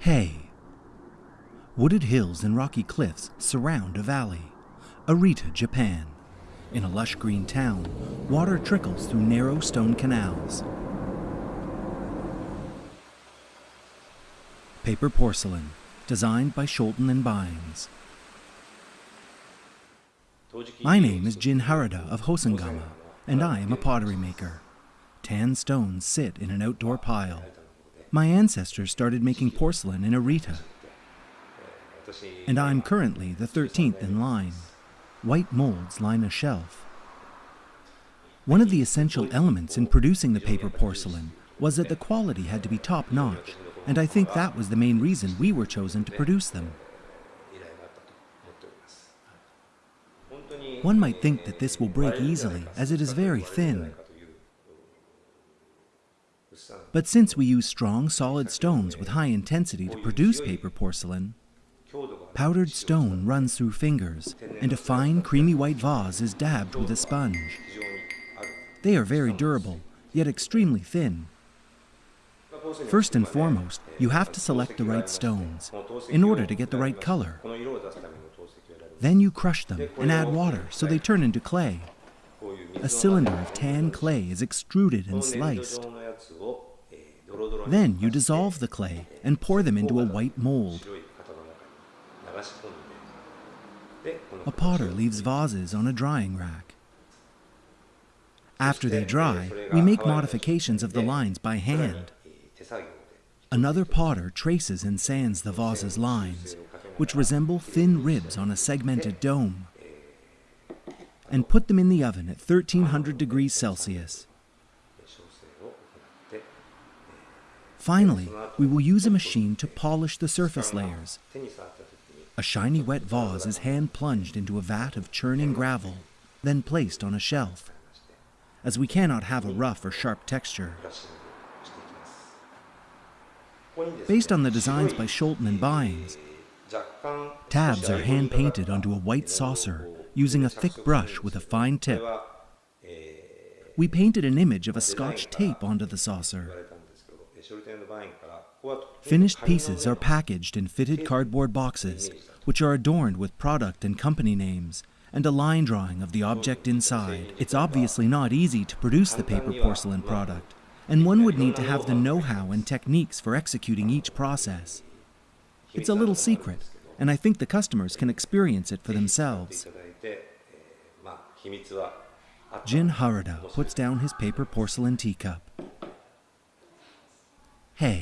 Hay. Wooded hills and rocky cliffs surround a valley. Arita, Japan. In a lush green town, water trickles through narrow stone canals. Paper porcelain, designed by Scholten and Baijings. My name is Jin Harada of Hosengama, and I am a pottery maker. Tan stones sit in an outdoor pile. My ancestors started making porcelain in Arita, and I'm currently the 13th in line. White molds line a shelf. One of the essential elements in producing the paper porcelain was that the quality had to be top notch, and I think that was the main reason we were chosen to produce them. One might think that this will break easily, as it is very thin. But since we use strong, solid stones with high intensity to produce paper porcelain, powdered stone runs through fingers, and a fine, creamy white vase is dabbed with a sponge. They are very durable, yet extremely thin. First and foremost, you have to select the right stones in order to get the right color. Then you crush them and add water so they turn into clay. A cylinder of tan clay is extruded and sliced. Then you dissolve the clay and pour them into a white mold. A potter leaves vases on a drying rack. After they dry, we make modifications of the lines by hand. Another potter traces and sands the vase's lines, which resemble thin ribs on a segmented dome, and put them in the oven at 1300 degrees Celsius. Finally, we will use a machine to polish the surface layers. A shiny wet vase is hand plunged into a vat of churning gravel, then placed on a shelf, as we cannot have a rough or sharp texture. Based on the designs by Scholten and Baijings, tabs are hand painted onto a white saucer using a thick brush with a fine tip. We painted an image of a scotch tape onto the saucer. Finished pieces are packaged in fitted cardboard boxes, which are adorned with product and company names, and a line drawing of the object inside. It's obviously not easy to produce the paper porcelain product, and one would need to have the know-how and techniques for executing each process. It's a little secret, and I think the customers can experience it for themselves. Jin Harada puts down his paper porcelain teacup. Hey.